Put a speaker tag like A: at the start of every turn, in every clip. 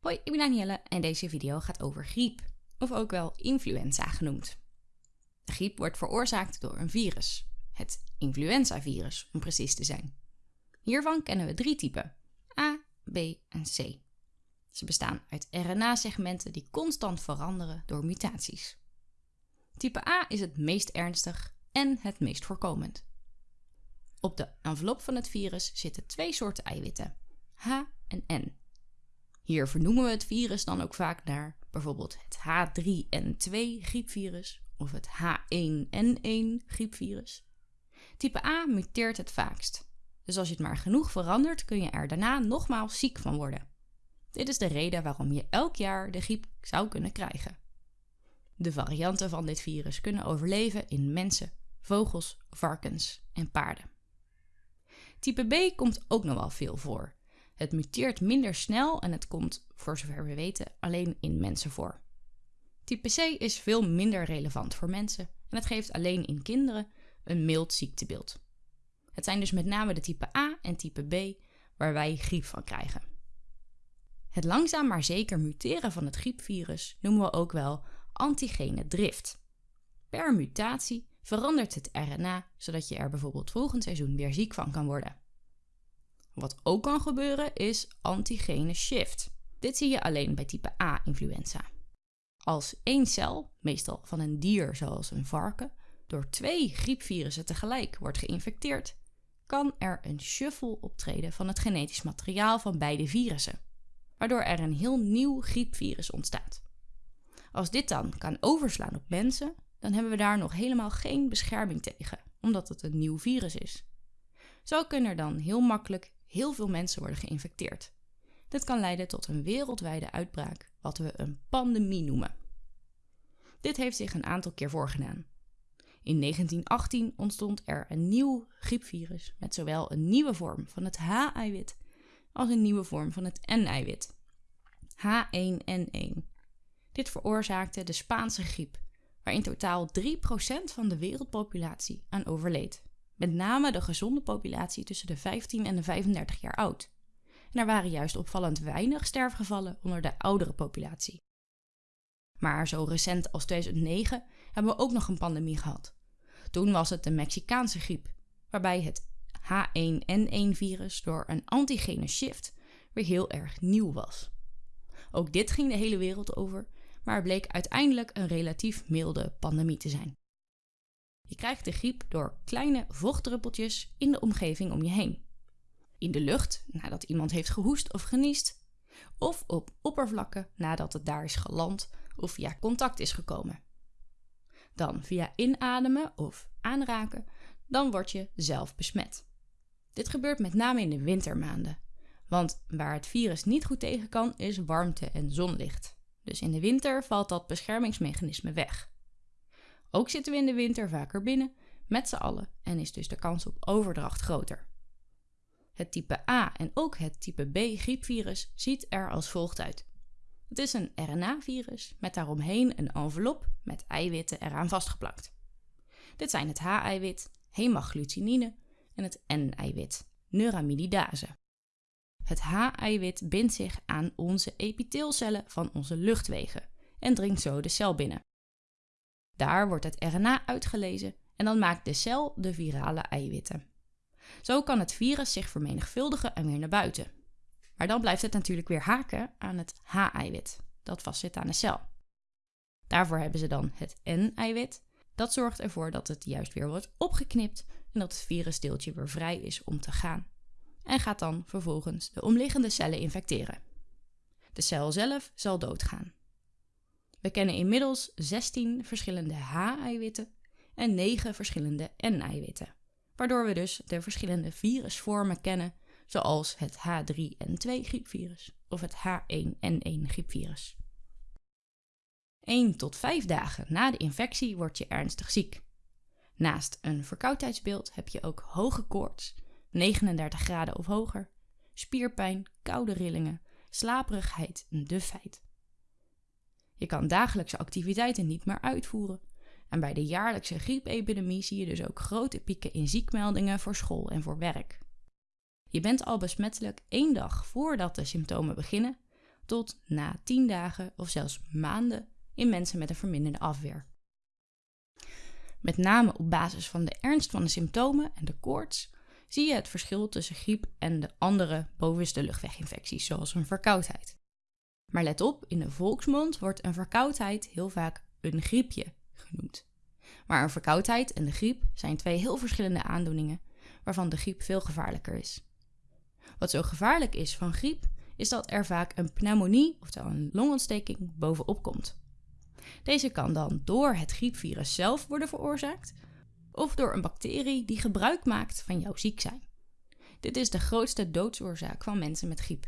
A: Hoi, ik ben Danielle en deze video gaat over griep, of ook wel influenza genoemd. Griep wordt veroorzaakt door een virus, het influenzavirus om precies te zijn. Hiervan kennen we drie typen, A, B en C. Ze bestaan uit RNA-segmenten die constant veranderen door mutaties. Type A is het meest ernstig en het meest voorkomend. Op de envelop van het virus zitten twee soorten eiwitten, H en N. Hier vernoemen we het virus dan ook vaak naar bijvoorbeeld het H3N2 griepvirus of het H1N1 griepvirus. Type A muteert het vaakst. Dus als je het maar genoeg verandert, kun je er daarna nogmaals ziek van worden. Dit is de reden waarom je elk jaar de griep zou kunnen krijgen. De varianten van dit virus kunnen overleven in mensen, vogels, varkens en paarden. Type B komt ook nog wel veel voor. Het muteert minder snel en het komt, voor zover we weten, alleen in mensen voor. Type C is veel minder relevant voor mensen en het geeft alleen in kinderen een mild ziektebeeld. Het zijn dus met name de type A en type B waar wij griep van krijgen. Het langzaam maar zeker muteren van het griepvirus noemen we ook wel antigene drift. Per mutatie verandert het RNA zodat je er bijvoorbeeld volgend seizoen weer ziek van kan worden. Wat ook kan gebeuren is antigene shift. Dit zie je alleen bij type A-influenza. Als één cel, meestal van een dier zoals een varken, door twee griepvirussen tegelijk wordt geïnfecteerd, kan er een shuffle optreden van het genetisch materiaal van beide virussen, waardoor er een heel nieuw griepvirus ontstaat. Als dit dan kan overslaan op mensen, dan hebben we daar nog helemaal geen bescherming tegen, omdat het een nieuw virus is. Zo kunnen er dan heel makkelijk heel veel mensen worden geïnfecteerd. Dit kan leiden tot een wereldwijde uitbraak, wat we een pandemie noemen. Dit heeft zich een aantal keer voorgedaan. In 1918 ontstond er een nieuw griepvirus met zowel een nieuwe vorm van het H-eiwit als een nieuwe vorm van het N-eiwit. H1N1. Dit veroorzaakte de Spaanse griep, waar in totaal 3% van de wereldpopulatie aan overleed. Met name de gezonde populatie tussen de 15 en de 35 jaar oud. Er waren juist opvallend weinig sterfgevallen onder de oudere populatie. Maar zo recent als 2009 hebben we ook nog een pandemie gehad. Toen was het de Mexicaanse griep, waarbij het H1N1-virus door een antigene shift weer heel erg nieuw was. Ook dit ging de hele wereld over, maar bleek uiteindelijk een relatief milde pandemie te zijn. Je krijgt de griep door kleine vochtdruppeltjes in de omgeving om je heen. In de lucht nadat iemand heeft gehoest of geniest, of op oppervlakken nadat het daar is geland of via contact is gekomen. Dan via inademen of aanraken, dan word je zelf besmet. Dit gebeurt met name in de wintermaanden, want waar het virus niet goed tegen kan is warmte en zonlicht. Dus in de winter valt dat beschermingsmechanisme weg. Ook zitten we in de winter vaker binnen, met z'n allen, en is dus de kans op overdracht groter. Het type A en ook het type B griepvirus ziet er als volgt uit. Het is een RNA-virus met daaromheen een envelop met eiwitten eraan vastgeplakt. Dit zijn het H-eiwit, hemagglutine en het N-eiwit, neuramididase. Het H-eiwit bindt zich aan onze epiteelcellen van onze luchtwegen en dringt zo de cel binnen. Daar wordt het RNA uitgelezen en dan maakt de cel de virale eiwitten. Zo kan het virus zich vermenigvuldigen en weer naar buiten. Maar dan blijft het natuurlijk weer haken aan het H-eiwit, dat vastzit aan de cel. Daarvoor hebben ze dan het N-eiwit. Dat zorgt ervoor dat het juist weer wordt opgeknipt en dat het virusdeeltje weer vrij is om te gaan. En gaat dan vervolgens de omliggende cellen infecteren. De cel zelf zal doodgaan. We kennen inmiddels 16 verschillende H-eiwitten en 9 verschillende N-eiwitten, waardoor we dus de verschillende virusvormen kennen, zoals het H3N2 griepvirus of het H1N1 griepvirus. 1 tot 5 dagen na de infectie word je ernstig ziek. Naast een verkoudheidsbeeld heb je ook hoge koorts, 39 graden of hoger, spierpijn, koude rillingen, slaperigheid en dufheid. Je kan dagelijkse activiteiten niet meer uitvoeren. En bij de jaarlijkse griepepidemie zie je dus ook grote pieken in ziekmeldingen voor school en voor werk. Je bent al besmettelijk één dag voordat de symptomen beginnen, tot na 10 dagen of zelfs maanden in mensen met een verminderde afweer. Met name op basis van de ernst van de symptomen en de koorts zie je het verschil tussen griep en de andere bovenste luchtweginfecties, zoals een verkoudheid. Maar let op, in de volksmond wordt een verkoudheid heel vaak een griepje genoemd. Maar een verkoudheid en de griep zijn twee heel verschillende aandoeningen, waarvan de griep veel gevaarlijker is. Wat zo gevaarlijk is van griep, is dat er vaak een pneumonie, oftewel een longontsteking, bovenop komt. Deze kan dan door het griepvirus zelf worden veroorzaakt, of door een bacterie die gebruik maakt van jouw ziek zijn. Dit is de grootste doodsoorzaak van mensen met griep.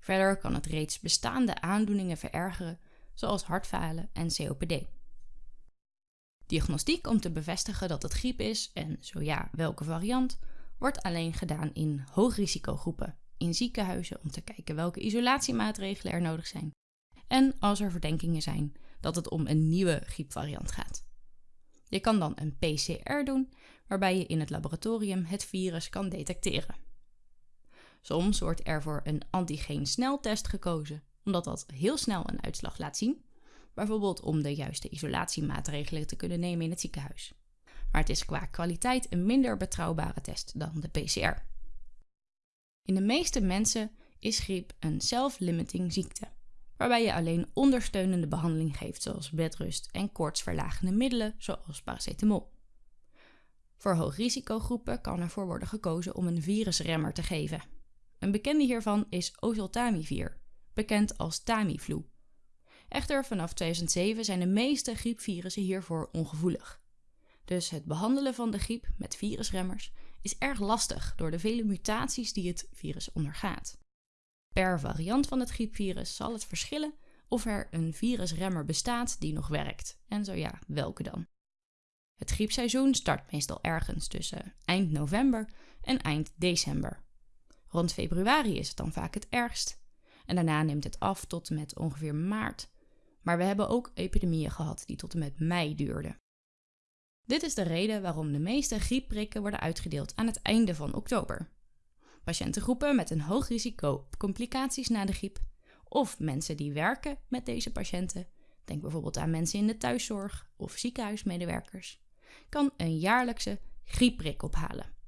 A: Verder kan het reeds bestaande aandoeningen verergeren, zoals hartfalen en COPD. Diagnostiek om te bevestigen dat het griep is en zo ja, welke variant, wordt alleen gedaan in hoogrisicogroepen, in ziekenhuizen om te kijken welke isolatiemaatregelen er nodig zijn en als er verdenkingen zijn dat het om een nieuwe griepvariant gaat. Je kan dan een PCR doen, waarbij je in het laboratorium het virus kan detecteren. Soms wordt er voor een antigeen-sneltest gekozen, omdat dat heel snel een uitslag laat zien, bijvoorbeeld om de juiste isolatiemaatregelen te kunnen nemen in het ziekenhuis. Maar het is qua kwaliteit een minder betrouwbare test dan de PCR. In de meeste mensen is griep een self-limiting ziekte, waarbij je alleen ondersteunende behandeling geeft, zoals bedrust en koortsverlagende middelen, zoals paracetamol. Voor hoogrisicogroepen kan ervoor worden gekozen om een virusremmer te geven. Een bekende hiervan is oseltamivir, bekend als Tamiflu. Echter, vanaf 2007 zijn de meeste griepvirussen hiervoor ongevoelig. Dus het behandelen van de griep met virusremmers is erg lastig door de vele mutaties die het virus ondergaat. Per variant van het griepvirus zal het verschillen of er een virusremmer bestaat die nog werkt, en zo ja, welke dan. Het griepseizoen start meestal ergens tussen eind november en eind december. Rond februari is het dan vaak het ergst, en daarna neemt het af tot en met ongeveer maart. Maar we hebben ook epidemieën gehad die tot en met mei duurden. Dit is de reden waarom de meeste griepprikken worden uitgedeeld aan het einde van oktober. Patiëntengroepen met een hoog risico op complicaties na de griep of mensen die werken met deze patiënten, denk bijvoorbeeld aan mensen in de thuiszorg of ziekenhuismedewerkers, kan een jaarlijkse griepprik ophalen.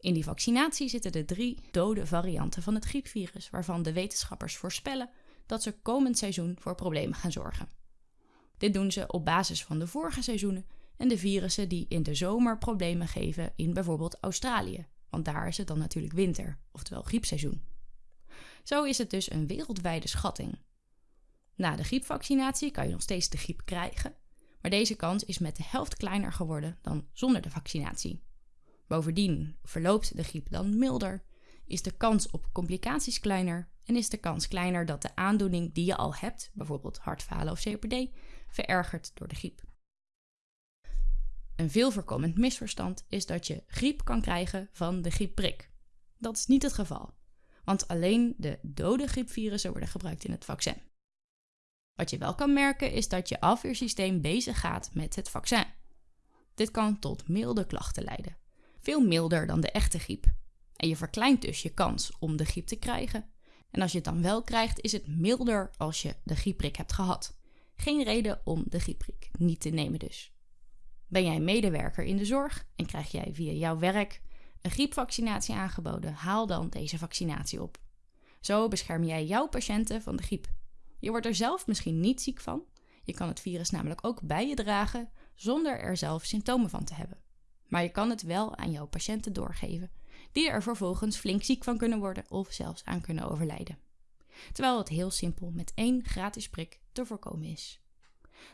A: In die vaccinatie zitten de drie dode varianten van het griepvirus, waarvan de wetenschappers voorspellen dat ze komend seizoen voor problemen gaan zorgen. Dit doen ze op basis van de vorige seizoenen en de virussen die in de zomer problemen geven in bijvoorbeeld Australië, want daar is het dan natuurlijk winter, oftewel griepseizoen. Zo is het dus een wereldwijde schatting. Na de griepvaccinatie kan je nog steeds de griep krijgen, maar deze kans is met de helft kleiner geworden dan zonder de vaccinatie. Bovendien verloopt de griep dan milder, is de kans op complicaties kleiner en is de kans kleiner dat de aandoening die je al hebt, bijvoorbeeld hartfalen of COPD, verergert door de griep. Een veel voorkomend misverstand is dat je griep kan krijgen van de griepprik. Dat is niet het geval, want alleen de dode griepvirussen worden gebruikt in het vaccin. Wat je wel kan merken is dat je afweersysteem bezig gaat met het vaccin. Dit kan tot milde klachten leiden, veel milder dan de echte griep. En je verkleint dus je kans om de griep te krijgen. En als je het dan wel krijgt, is het milder als je de griepprik hebt gehad. Geen reden om de griepprik niet te nemen dus. Ben jij medewerker in de zorg en krijg jij via jouw werk een griepvaccinatie aangeboden, haal dan deze vaccinatie op. Zo bescherm jij jouw patiënten van de griep. Je wordt er zelf misschien niet ziek van. Je kan het virus namelijk ook bij je dragen zonder er zelf symptomen van te hebben. Maar je kan het wel aan jouw patiënten doorgeven, die er vervolgens flink ziek van kunnen worden of zelfs aan kunnen overlijden. Terwijl het heel simpel met één gratis prik te voorkomen is.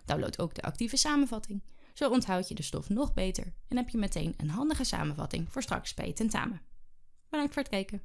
A: Download ook de actieve samenvatting zo onthoud je de stof nog beter en heb je meteen een handige samenvatting voor straks bij je tentamen. Bedankt voor het kijken.